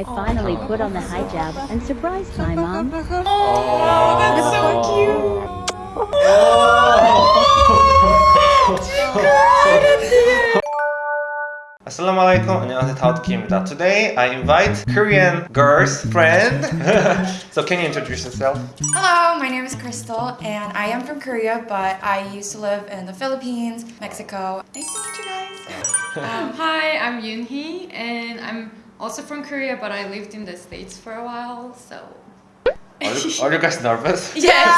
I finally put on the hijab and surprised my mom. Oh, that's so cute. Assalamualaikum. 안녕하세요. 다우드키입니다. Today I invite Korean girls friend. so can you introduce yourself? Hello, my name is Crystal, and I am from Korea, but I used to live in the Philippines, Mexico. Nice to meet you guys. Um, hi, I'm Yoonhee, and I'm also from Korea, but I lived in the States for a while, so. Are you, are you guys nervous? Yes!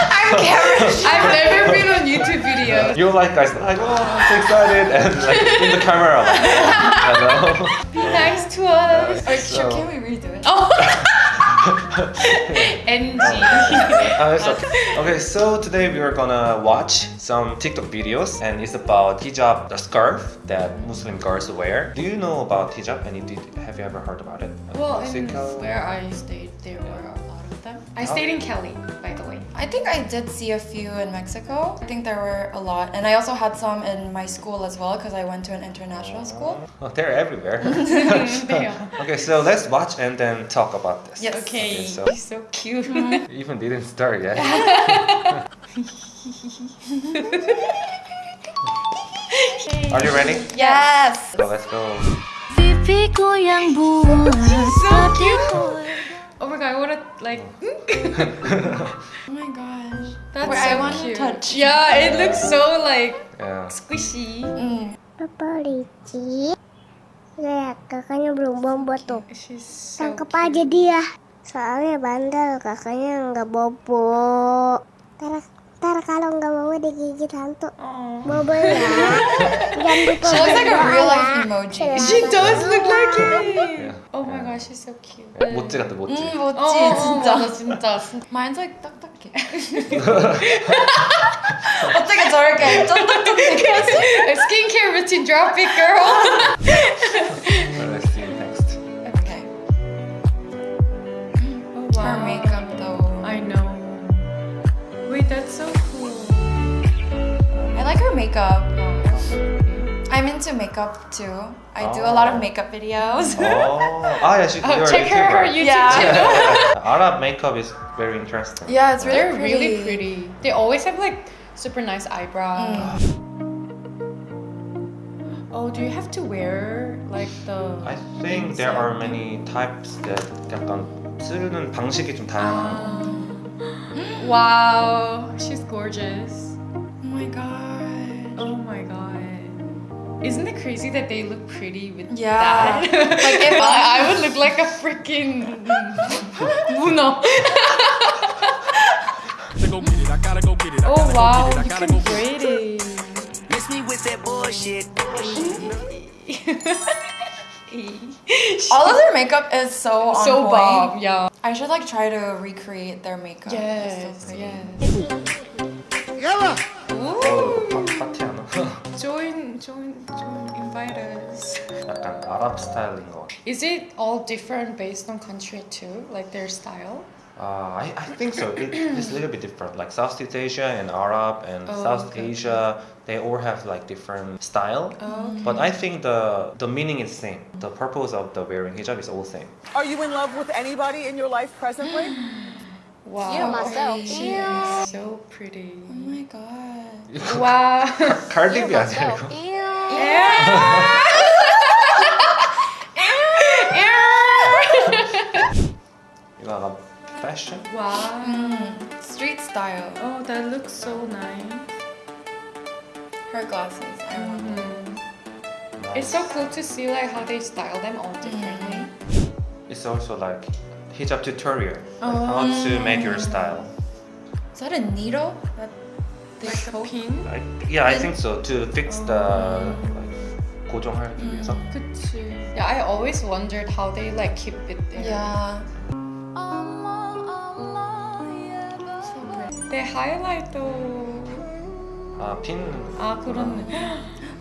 I'm Karen. I've never been on YouTube videos. You're like guys like oh I'm so excited and like in the camera. Like, Be nice to us. Or, So- sure, can we redo it? Oh! NG. Uh, it's okay. okay, so today we are gonna watch some TikTok videos and it's about hijab, the scarf that Muslim girls wear. Do you know about hijab? And did, have you ever heard about it? Well, in where I stayed, there were a lot of them. I stayed in Kelly, by the way. I think I did see a few in Mexico. I think there were a lot, and I also had some in my school as well because I went to an international school. Oh, they're everywhere. They okay, so let's watch and then talk about this. Yes. Okay, Okay, so- he's so cute. Mm-hmm. Even didn't start yet. Are you ready? Yes. So let's go. Pipiku so cute. Oh my god, I wanna like. Oh my gosh. That's Wait, so I want to cute. touch. Yeah, it looks so like Yeah. squishy. Mm. Papa licik Lihat kakaknya belum bobo tuh so Tangkep aja dia Soalnya bandel kakaknya nggak bobo Ntar, ntar kalau nggak bobo digigit hantu Aw. Bobo ya Jangan dibobo She looks like a real life ya. emoji. She does look like it. Yeah. Oh my gosh, she's so cute. 모찌 같아 모찌. 음, 멋지, 어, 진짜. 맞아, 진짜. 진짜. Mine's like 딱딱해. 어떻게 저렇게 좀 딱딱해? A skincare routine, drop it, girl. Let's see next. Okay. Oh, Her makeup though. I know. Wait, that's so cool. I like her makeup. I'm into makeup too. I do a lot of makeup videos. Oh, ah yeah, she, Oh, you're a check her, her YouTuber. YouTube Yeah. channel. Arab makeup is very interesting. yeah, it's really They're pretty. really pretty. They always have like super nice eyebrows. Oh, do you have to wear like the? I think there are many types that 약간 쓰는 방식이 좀 다양한. Wow, she's gorgeous. Oh my god. Oh my god. Isn't it crazy that they look pretty with Yeah. that? Like if I, I would look like a freaking Uno. oh wow, you can braid it. Miss me with that bullshit. all of their makeup is so on so point. bomb, yeah. I should like try to recreate their makeup. It's so Yes, pretty. yes 어, 파- 파티 하나. Join, join, join, invite us. 약간 아랍 스타일인 것 같아. Is it all different based on country too, like their style? Uh, I, I think so. It, it's a little bit different. Like Southeast Asia and Arab and Oh, South okay. Asia, they all have like different style. Oh, But I think the the meaning is same. The purpose of the wearing hijab is all same. Are you in love with anybody in your life presently? wow. Yeah, myself. She is so pretty. Oh my god. Wow. Cardi B 아니야 이거? 이거 약간 fashion? wow. Mm, street style. Oh, that looks so nice. Her glasses. I want them. It's so cool to see like how they style them all differently. It's also like hijab tutorial, like how to make your style. Is that a needle? That they Like a poke? pin. I, yeah, I think so. To fix the like 고정하기 위해서. 그치. Yeah, I always wondered how they like keep it there. Yeah. They highlight though. 아 핀. 아 그렇네.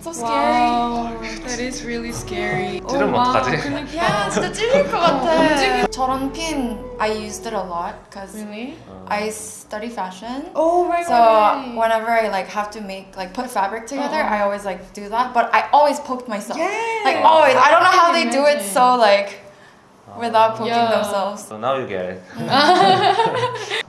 So scary. Wow, that is really scary. 찌르면 wow, 어떡하지? 그러니까. Yeah, 진짜 찔릴 것 같아. 저런 pin, I used it a lot because Really? I study fashion. Oh right, So right. whenever I like have to make like put fabric together, I always like do that. But I always poked myself. Yes. Like always. I don't know how I they can do it imagine. so like without poking Yeah. themselves. So now you get it.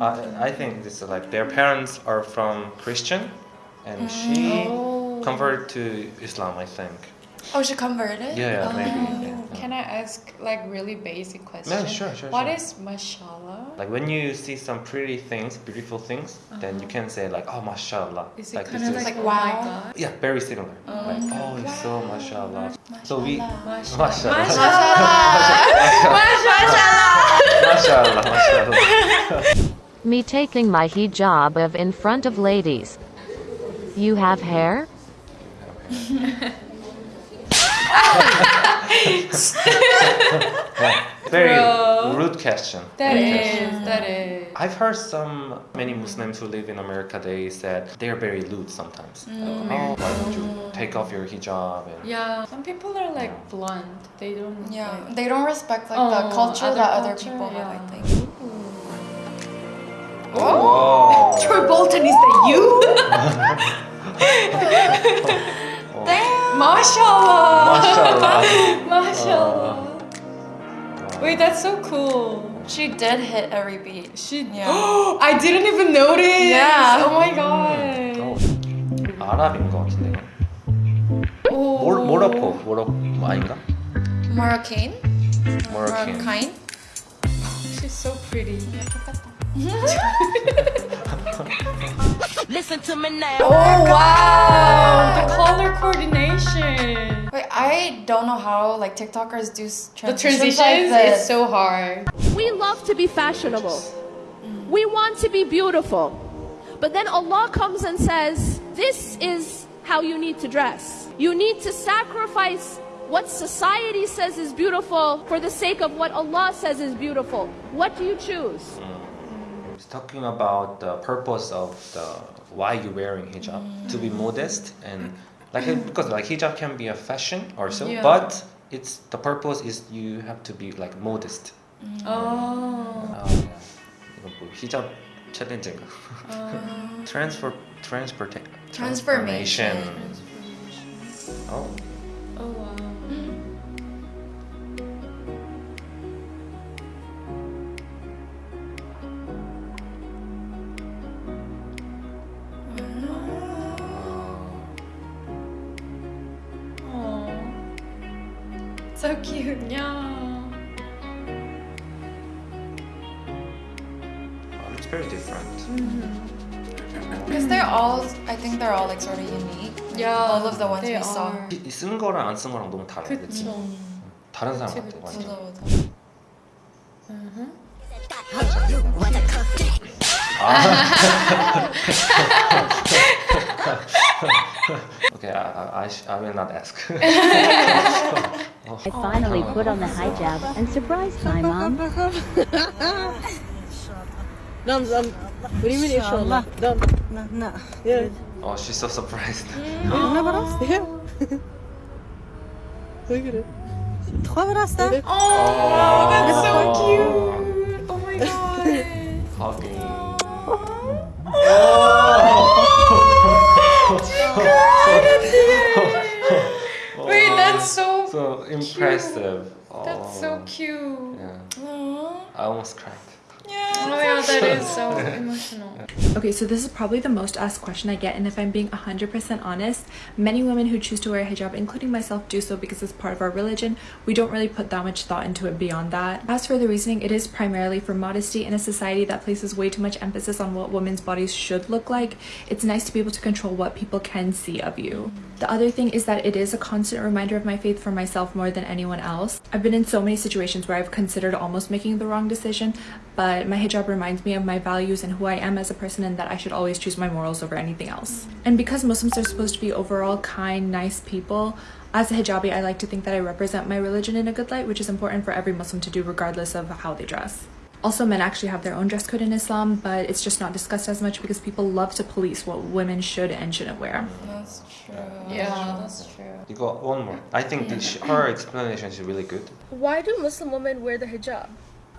I, I think this is like their parents are from Christian, and she Oh. converted to Islam. I think. Oh, she converted? Yeah, yeah, maybe. yeah. Can I ask like really basic question? Yeah, sure, sure, What sure. is mashallah? Like when you see some pretty things, beautiful things, then you can say like, oh, mashallah. Uh-huh. Is it like kind this of is- like, Like, oh wow. god? yeah, very similar. Like, oh, it's so mashallah. So we Mashallah. mashallah. mashallah, mashallah. Me taking my hijab of in front of ladies. You have hair? Very Bro. rude question. That Rude is, question. that is. I've heard some many Muslims who live in America. They said they are very lewd sometimes. Mm. Oh, why don't you take off your hijab? And Yeah, some people are like blunt. They don't. Yeah, like- they don't respect like Oh, the culture other that other culture, people have, I think. Damn! Mashallah. Mashallah. Mashallah. Wait, that's so cool. She did hit every beat. She. Yeah. I didn't even notice. Yeah. Oh my god. 어, 아랍인 것 같은데. 이거. Oh. 모, 모로코, 모로코 아닌가? Moroccan? Moroccan. Moroccan? She's so pretty. Listen to me now. Oh, oh wow! The color coordination. Wait, I don't know how like TikTokers do s- The transitions, transitions like is so hard. We love to be fashionable. Mm. We want to be beautiful. But then Allah comes and says, This is how you need to dress. You need to sacrifice what society says is beautiful for the sake of what Allah says is beautiful. What do you choose? Mm It's talking about the purpose of the why you wearing hijab to be modest and like because like hijab can be a fashion also, Yeah. but it's the purpose is you have to be like modest. Oh. 아, 이거 뭐 히잡 챌린지인가? Transfer transport Transformation. 어, Oh wow. So cute. Yeah. 어, it's very different. Because they're all, I think they're all like sort of unique. Yeah. All of the ones they we saw. 쓴 거랑 안 쓴 거랑 너무 달라. 그치? 다른 사람 그치, 같아. 완전. 맞아, 맞아. Okay, I, I, I, will not ask. I finally put on the hijab and surprised my mom. Dam, dam. What do you mean inshallah? Dam. No, no. Yeah. oh, she's so surprised. No, but? Yeah. Look at it. Trois brasses. Oh, oh, that's so oh. cute. Oh my god. Hugging. Oh, Wait, that's so. So impressive. That's so Oh, cute. Yeah, I almost cried. Oh my god, that is so emotional. Okay, so this is probably the most asked question I get, and if I'm being 100% honest, many women who choose to wear a hijab, including myself, do so because it's part of our religion. We don't really put that much thought into it beyond that. As for the reasoning, it is primarily for modesty in a society that places way too much emphasis on what women's bodies should look like. It's nice to be able to control what people can see of you. The other thing is that it is a constant reminder of my faith for myself more than anyone else. I've been in so many situations where I've considered almost making the wrong decision, but my hijab reminds me of my values and who I am as a person and that I should always choose my morals over anything else. And because Muslims are supposed to be overall kind, nice people, as a hijabi, I like to think that I represent my religion in a good light, which is important for every Muslim to do regardless of how they dress. Also, men actually have their own dress code in Islam, but it's just not discussed as much because people love to police what women should and shouldn't wear. That's true. Yeah, that's true. You got one more. I think this, her explanation is really good. Why do Muslim women wear the hijab?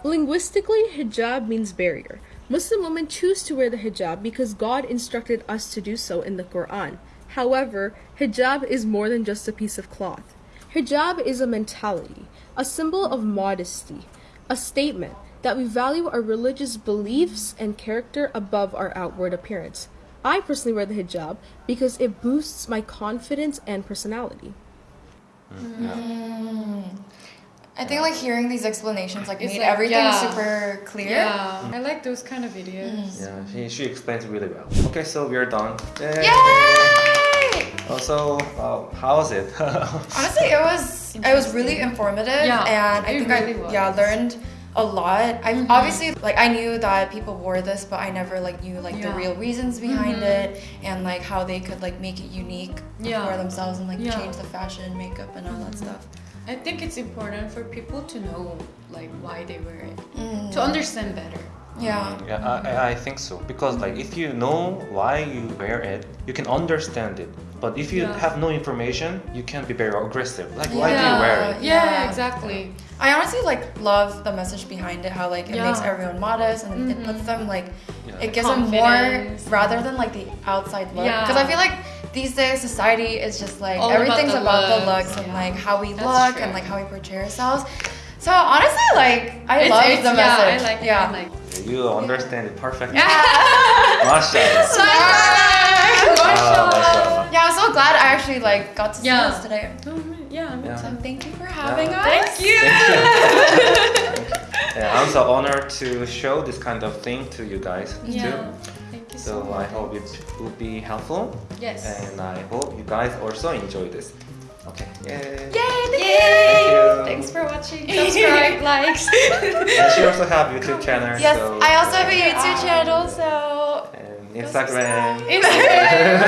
Linguistically, hijab means barrier. Muslim women choose to wear the hijab because God instructed us to do so in the Quran. However, hijab is more than just a piece of cloth. Hijab is a mentality, a symbol of modesty, a statement that we value our religious beliefs and character above our outward appearance. I personally wear the hijab because it boosts my confidence and personality. Mm. I think like hearing these explanations like It's made like, everything yeah. super clear. Yeah, I like those kind of videos. Yeah, she, she explains really well. Okay, so we're done. Yay! Yay! Also, uh, was it? Honestly, it was it was really informative, Yeah, and I think really I was. yeah learned a lot. I Mhm. obviously like I knew that people wore this, but I never like knew like the real reasons behind Mhm. it and like how they could like make it unique Yeah. for themselves and like Yeah. change the fashion, makeup, and all that stuff. I think it's important for people to know like why they wear it Mm. to understand better. Yeah. Yeah, I, I think so. Because like if you know why you wear it, you can understand it. But if you Yeah. have no information, you can be very aggressive. Like why do you wear it? Yeah, Yeah. exactly. I honestly like love the message behind it. How like it makes everyone modest and it Mhm. puts them like Yeah. it gives them more rather than like the outside look. Yeah. Because I feel like these days society is just like All about everything's the about, the looks, looks and like how we That's look true. and like how we portray ourselves. So honestly, like I It's- love it's- the yeah, message. I like yeah. I like You understand it perfectly. Yeah. Mashallah. Smart. Ah, mashallah. Yeah, I'm so glad I actually like got to see Yeah. this today. yeah, me Yeah. So thank you for having Yeah. us. Thank you. Yeah, I'm so honored to show this kind of thing to you guys Yeah. too Thank you so, So much. I hope it would be helpful. Yes. And I hope you guys also enjoy this. Okay. Yay. Yay! Thank Thank you. Thanks for watching. Subscribe, likes. And she also have YouTube channel. Yes, so I also have a YouTube channel, so and Instagram. Instagram.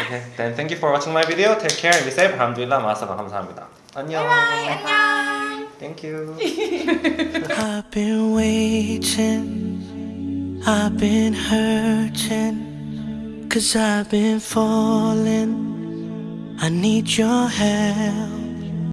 okay, then thank you for watching my video. Take care and be safe. 알함두릴라 마사바 감사합니다. 안녕. 안녕. Thank you. I've been waiting, I've been hurting, cause I've been falling. I need your help.